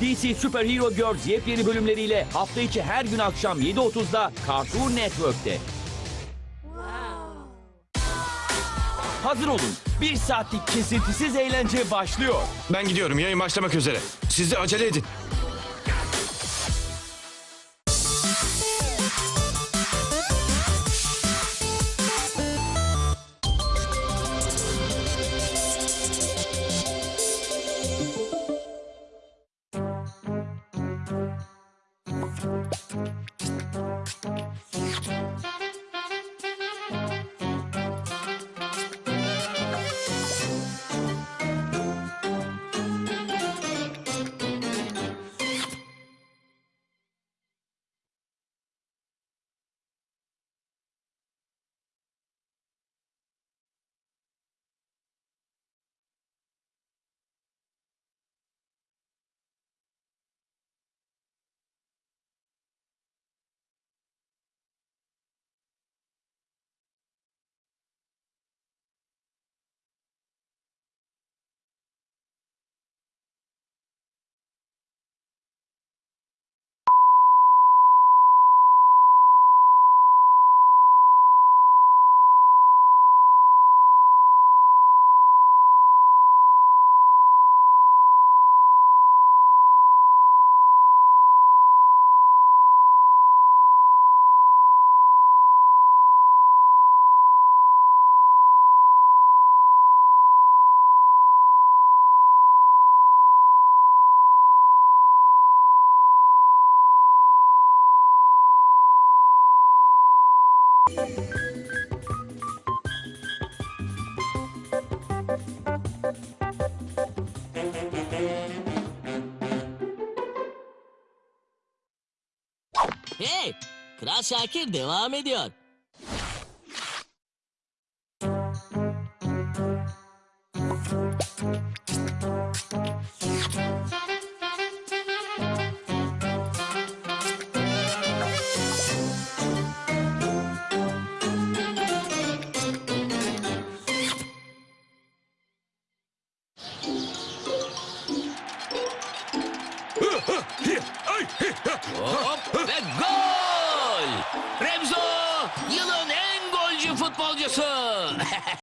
DC Super Hero Girls yepyeni bölümleriyle hafta içi her gün akşam 7.30'da Cartoon Network'te. Hazır olun. Bir saatlik kesintisiz eğlence başlıyor. Ben gidiyorum. Yayın başlamak üzere. Siz de acele edin. Hey! Kral Şakir devam ediyor. Hop ve gol! Remzo yılın en golcü futbolcusu.